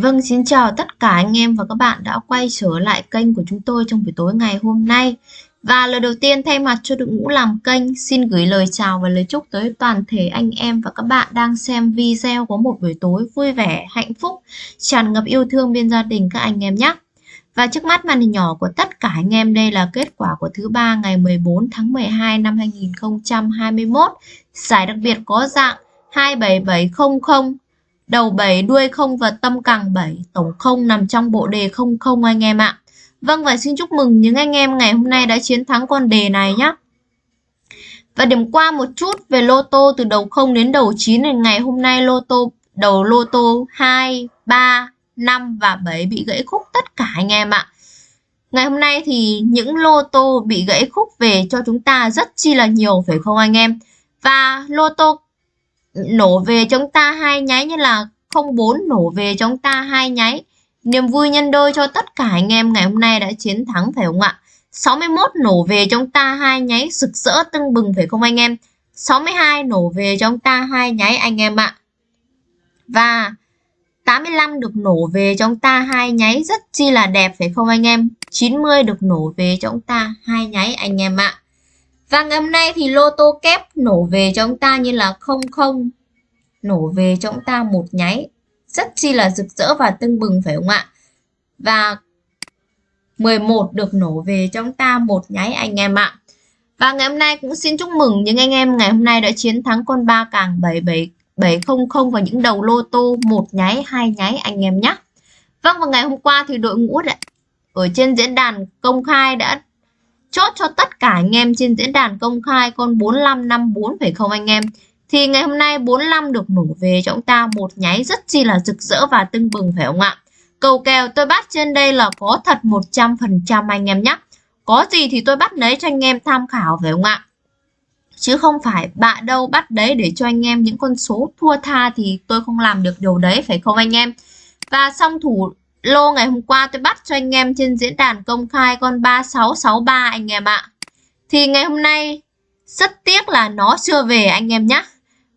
Vâng, xin chào tất cả anh em và các bạn đã quay trở lại kênh của chúng tôi trong buổi tối ngày hôm nay. Và lời đầu tiên thay mặt cho đội ngũ làm kênh, xin gửi lời chào và lời chúc tới toàn thể anh em và các bạn đang xem video có một buổi tối vui vẻ, hạnh phúc, tràn ngập yêu thương bên gia đình các anh em nhé. Và trước mắt màn hình nhỏ của tất cả anh em đây là kết quả của thứ ba ngày 14 tháng 12 năm 2021. Giải đặc biệt có dạng 27700 đầu 7 đuôi không và tâm càng 7 tổng không nằm trong bộ đề 00 anh em ạ Vâng và xin chúc mừng những anh em ngày hôm nay đã chiến thắng con đề này nhé và điểm qua một chút về lô tô từ đầu 0 đến đầu 9 thì ngày hôm nay lô tô đầu lô tô 2, 3, 5 và 7 bị gãy khúc tất cả anh em ạ. Ngày hôm nay thì những lô tô bị gãy khúc về cho chúng ta rất chi là nhiều phải không anh em? Và lô tô nổ về chúng ta hai nháy như là 04 nổ về chúng ta hai nháy. Niềm vui nhân đôi cho tất cả anh em ngày hôm nay đã chiến thắng phải không ạ? 61 nổ về chúng ta hai nháy, rực rỡ tưng bừng phải không anh em? 62 nổ về chúng ta hai nháy anh em ạ. Và 85 được nổ về chúng ta hai nháy, rất chi là đẹp phải không anh em? 90 được nổ về chúng ta hai nháy anh em ạ. Và ngày hôm nay thì lô tô kép nổ về cho chúng ta như là 00 nổ về cho chúng ta một nháy rất chi là rực rỡ và tưng bừng phải không ạ? Và 11 được nổ về cho chúng ta một nháy anh em ạ. Và ngày hôm nay cũng xin chúc mừng những anh em ngày hôm nay đã chiến thắng con ba càng 77700 và những đầu lô tô một nháy, hai nháy anh em nhé. Vâng và ngày hôm qua thì đội ngũ đã, ở trên diễn đàn công khai đã chốt cho tất cả anh em trên diễn đàn công khai con 4554 phải không anh em? Thì ngày hôm nay 45 được nổ về cho chúng ta một nháy rất chi là rực rỡ và tưng bừng, phải không ạ? Cầu kèo tôi bắt trên đây là có thật 100% anh em nhé. Có gì thì tôi bắt lấy cho anh em tham khảo, phải không ạ? Chứ không phải bạ đâu bắt đấy để cho anh em những con số thua tha thì tôi không làm được điều đấy, phải không anh em? Và song thủ lô ngày hôm qua tôi bắt cho anh em trên diễn đàn công khai con 3663 anh em ạ. Thì ngày hôm nay rất tiếc là nó chưa về anh em nhé.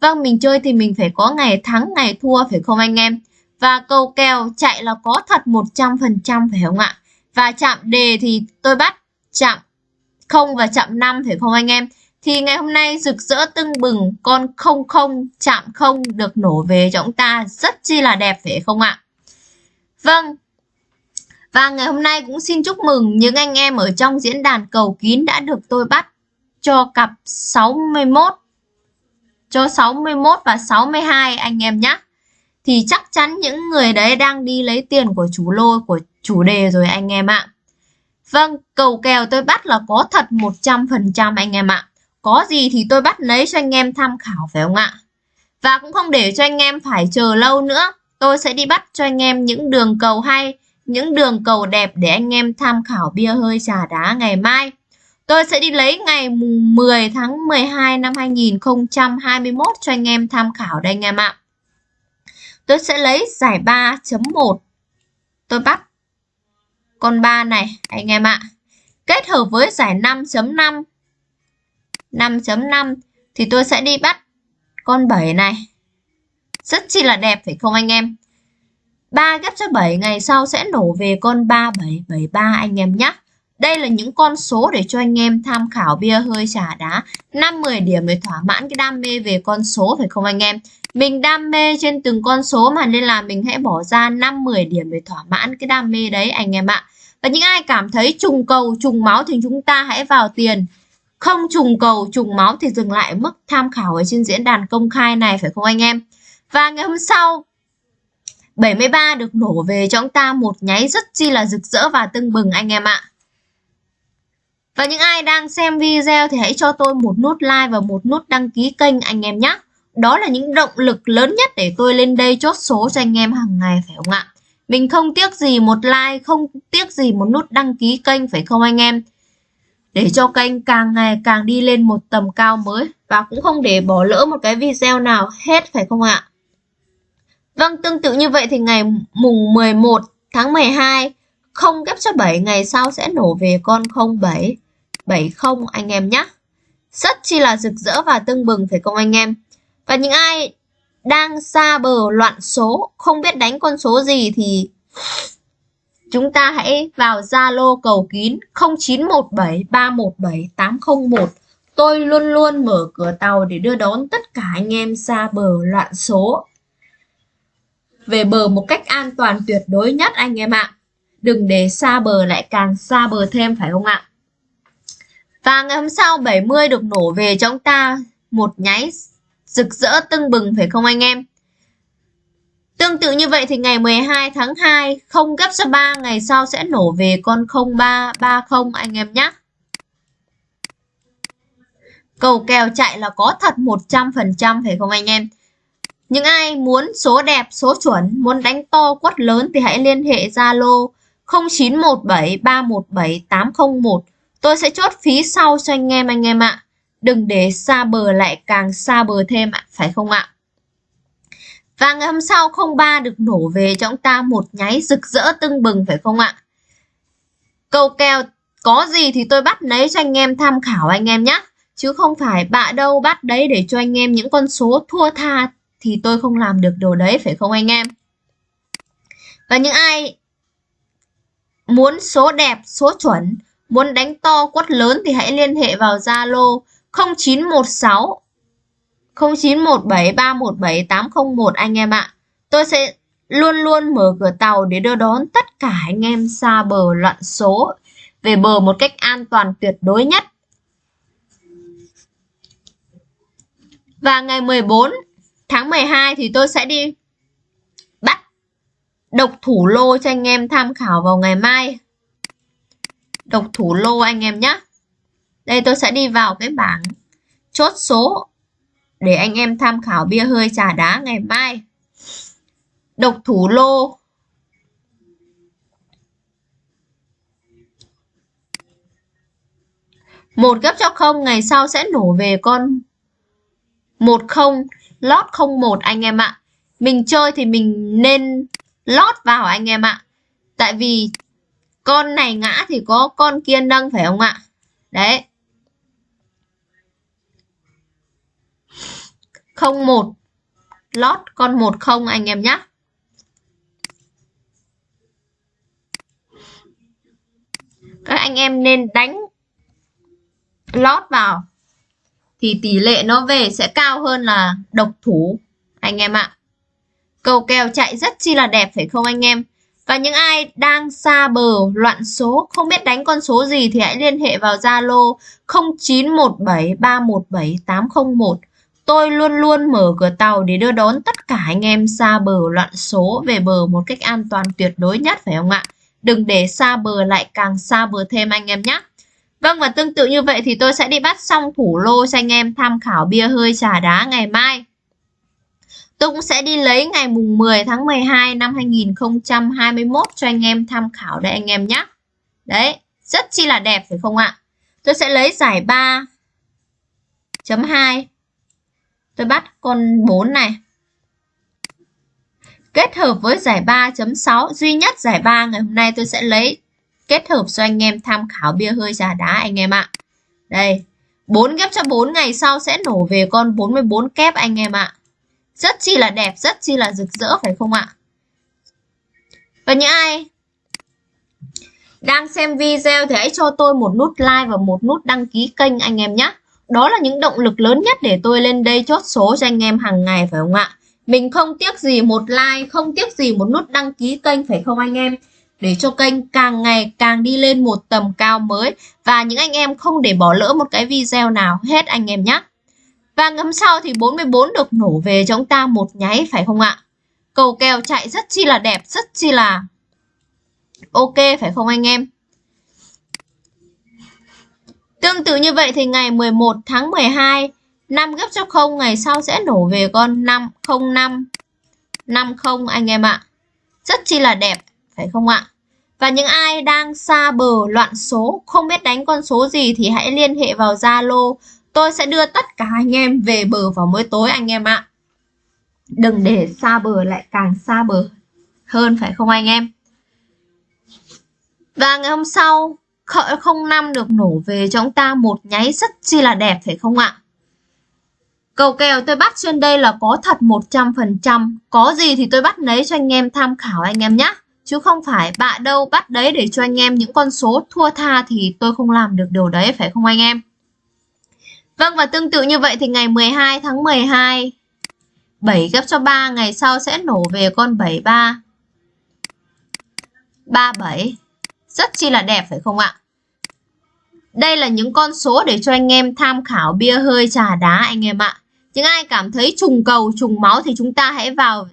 Vâng, mình chơi thì mình phải có ngày thắng, ngày thua phải không anh em? Và cầu kèo chạy là có thật 100% phải không ạ? Và chạm đề thì tôi bắt chạm 0 và chạm 5 phải không anh em? Thì ngày hôm nay rực rỡ tưng bừng con 00 chạm 0 được nổ về cho chúng ta rất chi là đẹp phải không ạ? Vâng. Và ngày hôm nay cũng xin chúc mừng những anh em ở trong diễn đàn cầu kín đã được tôi bắt cho cặp 61 cho 61 và 62 anh em nhé. Thì chắc chắn những người đấy đang đi lấy tiền của chủ lô của chủ đề rồi anh em ạ. Vâng, cầu kèo tôi bắt là có thật 100% anh em ạ. Có gì thì tôi bắt lấy cho anh em tham khảo phải không ạ? Và cũng không để cho anh em phải chờ lâu nữa. Tôi sẽ đi bắt cho anh em những đường cầu hay, những đường cầu đẹp để anh em tham khảo bia hơi trà đá ngày mai. Tôi sẽ đi lấy ngày 10 tháng 12 năm 2021 cho anh em tham khảo đây anh em ạ. Tôi sẽ lấy giải 3.1. Tôi bắt con 3 này anh em ạ. Kết hợp với giải 5.5. 5.5 thì tôi sẽ đi bắt con 7 này. Rất chi là đẹp phải không anh em? 3 ghép cho 7 ngày sau sẽ nổ về con 3773 anh em nhé. Đây là những con số để cho anh em tham khảo bia hơi trà đá 5-10 điểm để thỏa mãn cái đam mê về con số phải không anh em? Mình đam mê trên từng con số mà nên là mình hãy bỏ ra 5-10 điểm để thỏa mãn cái đam mê đấy anh em ạ. Và những ai cảm thấy trùng cầu, trùng máu thì chúng ta hãy vào tiền. Không trùng cầu, trùng máu thì dừng lại mức tham khảo ở trên diễn đàn công khai này phải không anh em? Và ngày hôm sau 73 được nổ về cho chúng ta một nháy rất chi là rực rỡ và tưng bừng anh em ạ. Và những ai đang xem video thì hãy cho tôi một nút like và một nút đăng ký kênh anh em nhé. Đó là những động lực lớn nhất để tôi lên đây chốt số cho anh em hàng ngày phải không ạ? Mình không tiếc gì một like, không tiếc gì một nút đăng ký kênh phải không anh em? Để cho kênh càng ngày càng đi lên một tầm cao mới và cũng không để bỏ lỡ một cái video nào hết phải không ạ? Vâng, tương tự như vậy thì ngày mùng 11 tháng 12 không ghép cho 7 ngày sau sẽ nổ về con 07 70 anh em nhé. Rất chi là rực rỡ và tưng bừng phải không anh em? Và những ai đang xa bờ loạn số, không biết đánh con số gì thì chúng ta hãy vào Zalo cầu kín 0917 317 801. Tôi luôn luôn mở cửa tàu để đưa đón tất cả anh em xa bờ loạn số về bờ một cách an toàn tuyệt đối nhất anh em ạ. Đừng để xa bờ lại càng xa bờ thêm, phải không ạ? Và ngày hôm sau 70 được nổ về cho ta một nháy rực rỡ tưng bừng, phải không anh em? Tương tự như vậy thì ngày 12 tháng 2 không gấp cho 3 ngày sau sẽ nổ về con 0330 anh em nhé. Cầu kèo chạy là có thật 100% phải không anh em? Những ai muốn số đẹp, số chuẩn, muốn đánh to quất lớn thì hãy liên hệ Zalo 0917 317 801. Tôi sẽ chốt phí sau cho anh em anh em ạ. Đừng để xa bờ lại càng xa bờ thêm ạ, phải không ạ? Và ngày hôm sau 03 được nổ về cho chúng ta một nháy rực rỡ tưng bừng phải không ạ? Câu kèo có gì thì tôi bắt lấy cho anh em tham khảo anh em nhé. Chứ không phải bạ đâu bắt đấy để cho anh em những con số thua tha thì tôi không làm được điều đấy phải không anh em? Và những ai muốn số đẹp, số chuẩn, muốn đánh to quất lớn thì hãy liên hệ vào Zalo 0916 0917 317 801 anh em ạ. Tôi sẽ luôn luôn mở cửa tàu để đưa đón tất cả anh em xa bờ loạn số về bờ một cách an toàn tuyệt đối nhất. Và ngày 14 tháng 12 thì tôi sẽ đi bắt độc thủ lô cho anh em tham khảo vào ngày mai. Độc thủ lô anh em nhé. Đây tôi sẽ đi vào cái bảng chốt số để anh em tham khảo bia hơi trà đá ngày mai. Độc thủ lô một gấp cho không, ngày sau sẽ nổ về con một không lót không một anh em ạ. Mình chơi thì mình nên lót vào anh em ạ. Tại vì con này ngã thì có con kia nâng phải không ạ? Đấy. 01 lót con 10 anh em nhé. Các anh em nên đánh lót vào thì tỷ lệ nó về sẽ cao hơn là độc thủ, anh em ạ. Cầu kèo chạy rất chi là đẹp, phải không anh em? Và những ai đang xa bờ loạn số, không biết đánh con số gì thì hãy liên hệ vào Zalo 0917317801 Tôi luôn luôn mở cửa tàu để đưa đón tất cả anh em xa bờ loạn số về bờ một cách an toàn tuyệt đối nhất, phải không ạ? Đừng để xa bờ lại càng xa bờ thêm anh em nhé. Vâng và tương tự như vậy thì tôi sẽ đi bắt xong thủ lô cho anh em tham khảo bia hơi trà đá ngày mai. Tôi cũng sẽ đi lấy ngày mùng 10 tháng 12 năm 2021 cho anh em tham khảo đây anh em nhé. Đấy, rất chi là đẹp phải không ạ? Tôi sẽ lấy giải 3.2 tôi bắt con 4 này kết hợp với giải 3.6 duy nhất giải 3 ngày hôm nay tôi sẽ lấy kết hợp cho anh em tham khảo bia hơi trà đá anh em ạ đây 4 ghép cho 4 ngày sau sẽ nổ về con 44 kép anh em ạ rất chi là đẹp rất chi là rực rỡ phải không ạ và những ai đang xem video thì hãy cho tôi một nút like và một nút đăng ký kênh anh em nhé đó là những động lực lớn nhất để tôi lên đây chốt số cho anh em hàng ngày phải không ạ? Mình không tiếc gì một like, không tiếc gì một nút đăng ký kênh phải không anh em? Để cho kênh càng ngày càng đi lên một tầm cao mới và những anh em không để bỏ lỡ một cái video nào hết anh em nhé. Và ngấm sau thì 44 được nổ về cho chúng ta một nháy phải không ạ? Cầu kèo chạy rất chi là đẹp, rất chi là ok phải không anh em? Tương tự như vậy thì ngày 11 tháng 12 5 gấp cho 0 ngày sau sẽ nổ về con 505 50 anh em ạ. Rất chi là đẹp, phải không ạ? Và những ai đang xa bờ loạn số, không biết đánh con số gì thì hãy liên hệ vào Zalo. Tôi sẽ đưa tất cả anh em về bờ vào mỗi tối anh em ạ. Đừng để xa bờ lại càng xa bờ hơn phải không anh em? Và ngày hôm sau khởi 05 được nổ về cho chúng ta một nháy rất chi là đẹp phải không ạ? Cầu kèo tôi bắt trên đây là có thật 100%. Có gì thì tôi bắt lấy cho anh em tham khảo anh em nhé. Chứ không phải bạn đâu bắt đấy để cho anh em những con số thua tha thì tôi không làm được điều đấy phải không anh em? Vâng và tương tự như vậy thì ngày 12 tháng 12 7 gấp cho 3 ngày sau sẽ nổ về con 73 37 Rất chi là đẹp phải không ạ? Đây là những con số để cho anh em tham khảo bia hơi trà đá anh em ạ. Những ai cảm thấy trùng cầu, trùng máu thì chúng ta hãy vào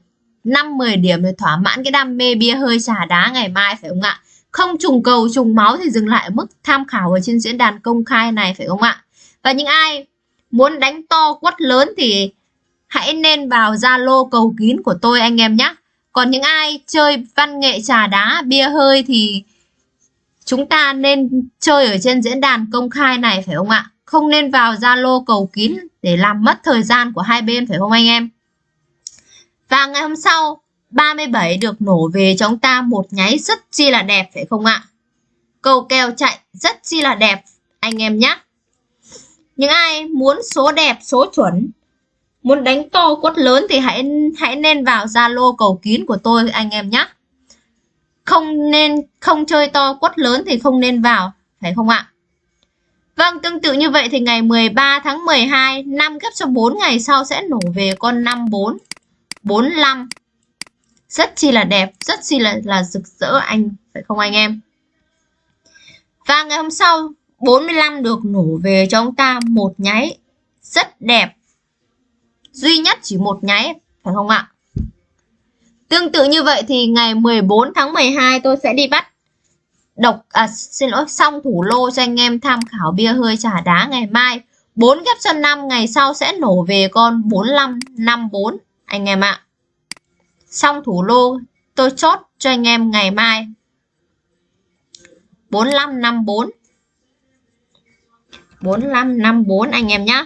5-10 điểm để thỏa mãn cái đam mê bia hơi trà đá ngày mai phải không ạ? Không trùng cầu, trùng máu thì dừng lại ở mức tham khảo ở trên diễn đàn công khai này phải không ạ? Và những ai muốn đánh to quất lớn thì hãy nên vào Zalo cầu kín của tôi anh em nhé. Còn những ai chơi văn nghệ trà đá, bia hơi thì chúng ta nên chơi ở trên diễn đàn công khai này phải không ạ? Không nên vào Zalo cầu kín để làm mất thời gian của hai bên phải không anh em? Và ngày hôm sau 37 được nổ về cho chúng ta một nháy rất chi là đẹp phải không ạ? Cầu kèo chạy rất chi là đẹp anh em nhé. Những ai muốn số đẹp, số chuẩn, muốn đánh to quất lớn thì hãy hãy nên vào Zalo cầu kín của tôi anh em nhé. Không nên không chơi to quất lớn thì không nên vào, phải không ạ? Vâng, tương tự như vậy thì ngày 13 tháng 12, 5 gấp số 4 ngày sau sẽ nổ về con 54, 45. Rất chi là đẹp, rất chi là là rực rỡ anh, phải không anh em? Và ngày hôm sau 45 được nổ về cho ông ta một nháy rất đẹp. Duy nhất chỉ một nháy, phải không ạ? Tương tự như vậy thì ngày 14 tháng 12 tôi sẽ đi bắt độc à xin lỗi xong thủ lô cho anh em tham khảo bia hơi trà đá ngày mai. 4 ghép cho 5 ngày sau sẽ nổ về con 4554 anh em ạ. Xong thủ lô tôi chốt cho anh em ngày mai. 45 54 4554 anh em nhé.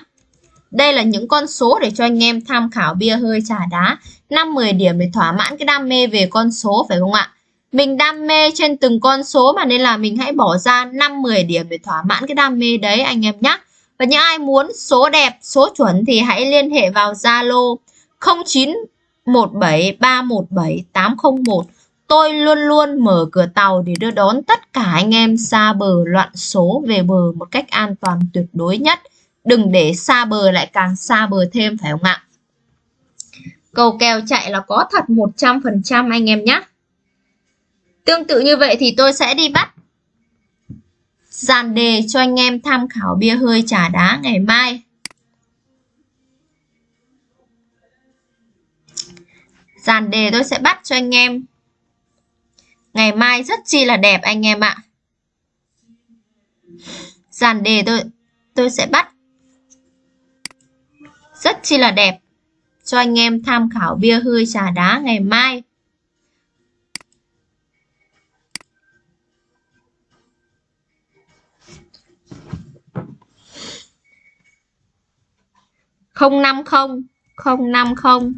Đây là những con số để cho anh em tham khảo bia hơi trà đá. 5-10 điểm để thỏa mãn cái đam mê về con số phải không ạ? Mình đam mê trên từng con số mà nên là mình hãy bỏ ra 5-10 điểm để thỏa mãn cái đam mê đấy anh em nhé. Và những ai muốn số đẹp, số chuẩn thì hãy liên hệ vào Zalo 0917317801 Tôi luôn luôn mở cửa tàu để đưa đón tất cả anh em xa bờ loạn số về bờ một cách an toàn tuyệt đối nhất. Đừng để xa bờ lại càng xa bờ thêm, phải không ạ? Cầu kèo chạy là có thật 100% anh em nhé. Tương tự như vậy thì tôi sẽ đi bắt dàn đề cho anh em tham khảo bia hơi trà đá ngày mai. Dàn đề tôi sẽ bắt cho anh em Ngày mai rất chi là đẹp anh em ạ. Dàn đề tôi tôi sẽ bắt rất chi là đẹp cho anh em tham khảo bia hơi trà đá ngày mai. không năm không không năm không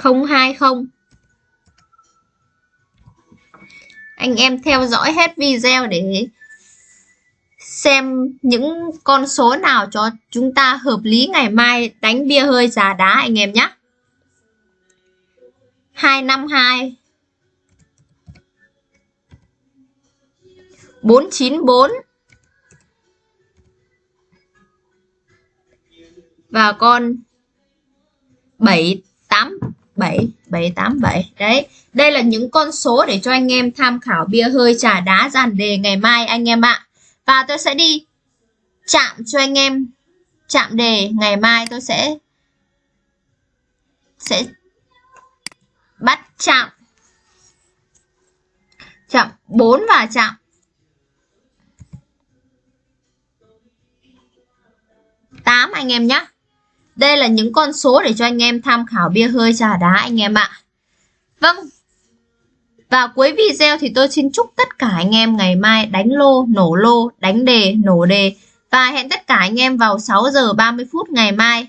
không hai không. Anh em theo dõi hết video để xem những con số nào cho chúng ta hợp lý ngày mai đánh bia hơi già đá anh em nhé. 252 494 và con 78 7 7, 8, 7. đấy đây là những con số để cho anh em tham khảo bia hơi trà đá dàn đề ngày mai anh em ạ. Và tôi sẽ đi chạm cho anh em chạm đề ngày mai tôi sẽ sẽ bắt chạm. Chạm 4 và chạm tám anh em nhé đây là những con số để cho anh em tham khảo bia hơi trà đá anh em ạ. Vâng. Và cuối video thì tôi xin chúc tất cả anh em ngày mai đánh lô, nổ lô, đánh đề, nổ đề. Và hẹn tất cả anh em vào 6 giờ 30 phút ngày mai.